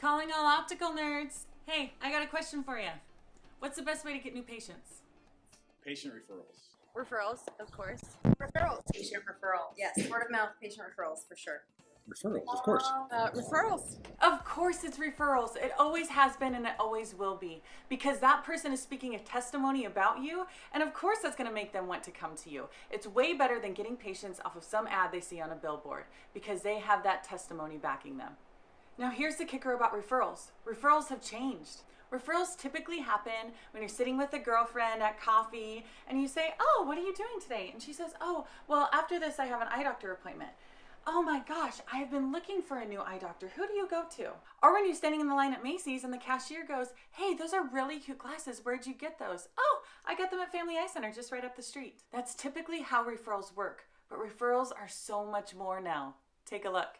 Calling all optical nerds. Hey, I got a question for you. What's the best way to get new patients? Patient referrals. Referrals, of course. Referrals. Patient referrals. Yes, word of mouth patient referrals for sure. Referrals, of course. Uh, referrals. Of course, it's referrals. It always has been and it always will be. Because that person is speaking a testimony about you, and of course, that's gonna make them want to come to you. It's way better than getting patients off of some ad they see on a billboard because they have that testimony backing them. Now, here's the kicker about referrals referrals have changed. Referrals typically happen when you're sitting with a girlfriend at coffee and you say, Oh, what are you doing today? And she says, Oh, well, after this, I have an eye doctor appointment. Oh my gosh, I have been looking for a new eye doctor. Who do you go to? Or when you're standing in the line at Macy's and the cashier goes, Hey, those are really cute glasses. Where'd you get those? Oh, I got them at Family Eye Center just right up the street. That's typically how referrals work, but referrals are so much more now. Take a look.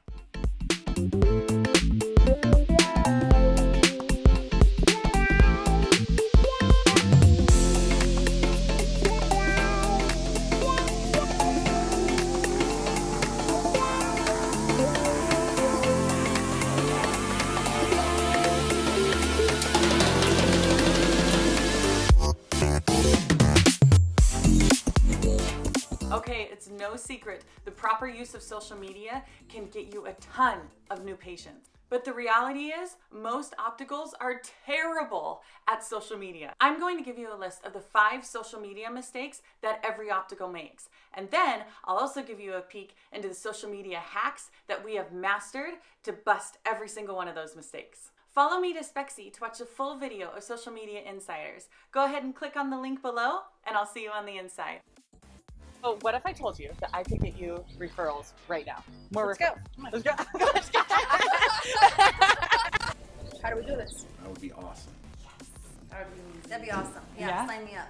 Okay, it's no secret. The proper use of social media can get you a ton of new patients. But the reality is, most opticals are terrible at social media. I'm going to give you a list of the five social media mistakes that every optical makes. And then I'll also give you a peek into the social media hacks that we have mastered to bust every single one of those mistakes. Follow me to Spexy to watch a full video of Social Media Insiders. Go ahead and click on the link below, and I'll see you on the inside. Oh, what if I told you that I could get you referrals right now? More Let's referrals. go. Let's go. Let's go. How do we do this? That would be awesome. That'd be awesome. Yeah, Yeah? sign me up.